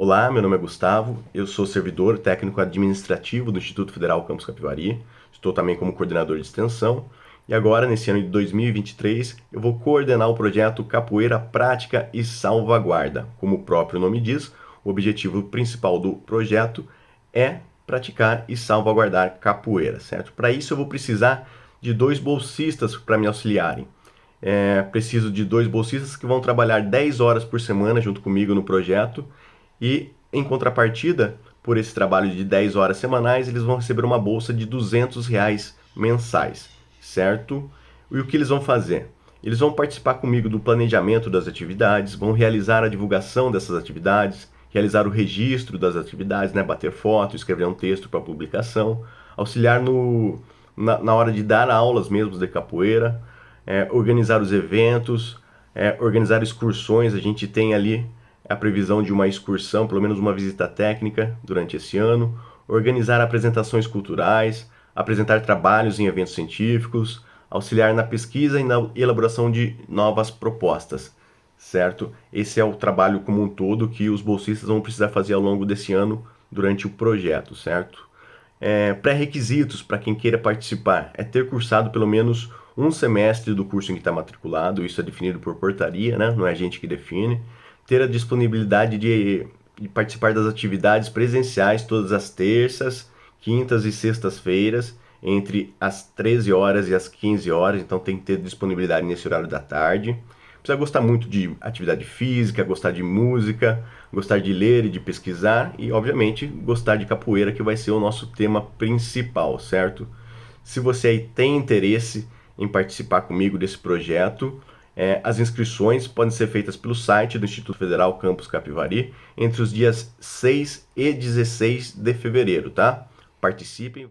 Olá, meu nome é Gustavo, eu sou servidor técnico administrativo do Instituto Federal Campus Capivari, estou também como coordenador de extensão e agora, nesse ano de 2023, eu vou coordenar o projeto Capoeira Prática e Salvaguarda. Como o próprio nome diz, o objetivo principal do projeto é praticar e salvaguardar capoeira, certo? Para isso eu vou precisar de dois bolsistas para me auxiliarem. É, preciso de dois bolsistas que vão trabalhar 10 horas por semana junto comigo no projeto e em contrapartida, por esse trabalho de 10 horas semanais, eles vão receber uma bolsa de 200 reais mensais, certo? E o que eles vão fazer? Eles vão participar comigo do planejamento das atividades, vão realizar a divulgação dessas atividades, realizar o registro das atividades, né? bater foto, escrever um texto para publicação, auxiliar no, na, na, hora de dar aulas mesmo de capoeira, é, organizar os eventos, é, organizar excursões. A gente tem ali a previsão de uma excursão, pelo menos uma visita técnica durante esse ano, organizar apresentações culturais, apresentar trabalhos em eventos científicos, auxiliar na pesquisa e na elaboração de novas propostas, certo? Esse é o trabalho como um todo que os bolsistas vão precisar fazer ao longo desse ano durante o projeto, certo? É, Pré-requisitos para quem queira participar é ter cursado pelo menos um semestre do curso em que está matriculado, isso é definido por portaria, né? não é a gente que define ter a disponibilidade de, de participar das atividades presenciais todas as terças, quintas e sextas-feiras, entre as 13 horas e as 15 horas, então tem que ter disponibilidade nesse horário da tarde. Precisa gostar muito de atividade física, gostar de música, gostar de ler e de pesquisar e, obviamente, gostar de capoeira, que vai ser o nosso tema principal, certo? Se você aí tem interesse em participar comigo desse projeto, é, as inscrições podem ser feitas pelo site do Instituto Federal Campus Capivari entre os dias 6 e 16 de fevereiro, tá? Participem!